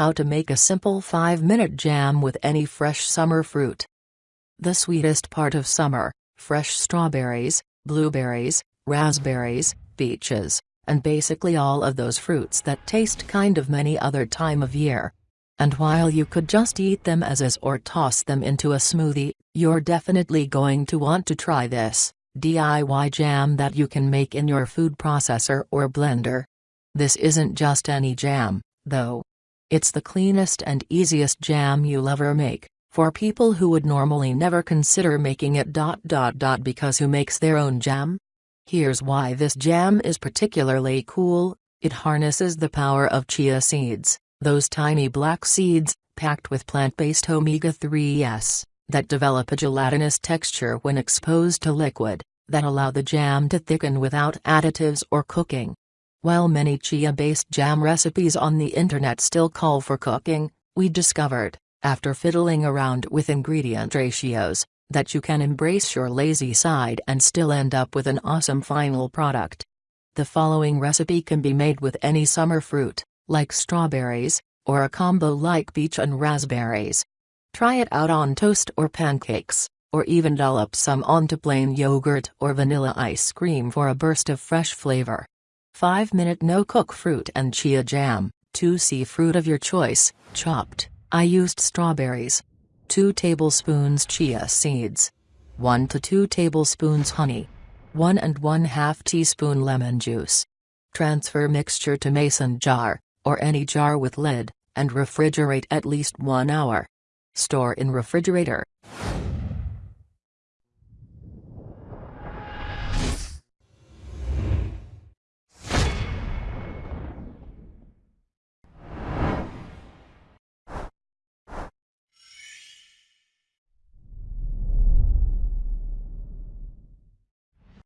How to make a simple 5-minute jam with any fresh summer fruit. The sweetest part of summer, fresh strawberries, blueberries, raspberries, peaches, and basically all of those fruits that taste kind of many other time of year. And while you could just eat them as is or toss them into a smoothie, you're definitely going to want to try this DIY jam that you can make in your food processor or blender. This isn't just any jam, though. It's the cleanest and easiest jam you'll ever make, for people who would normally never consider making it. Dot dot dot because who makes their own jam? Here's why this jam is particularly cool it harnesses the power of chia seeds, those tiny black seeds, packed with plant based omega 3s, that develop a gelatinous texture when exposed to liquid, that allow the jam to thicken without additives or cooking. While many chia-based jam recipes on the internet still call for cooking, we discovered, after fiddling around with ingredient ratios, that you can embrace your lazy side and still end up with an awesome final product. The following recipe can be made with any summer fruit, like strawberries, or a combo like peach and raspberries. Try it out on toast or pancakes, or even dollop some onto plain yogurt or vanilla ice cream for a burst of fresh flavor. 5 minute no cook fruit and chia jam, 2 c fruit of your choice, chopped. I used strawberries. 2 tablespoons chia seeds. 1 to 2 tablespoons honey. 1 and 1 half teaspoon lemon juice. Transfer mixture to mason jar, or any jar with lid, and refrigerate at least 1 hour. Store in refrigerator.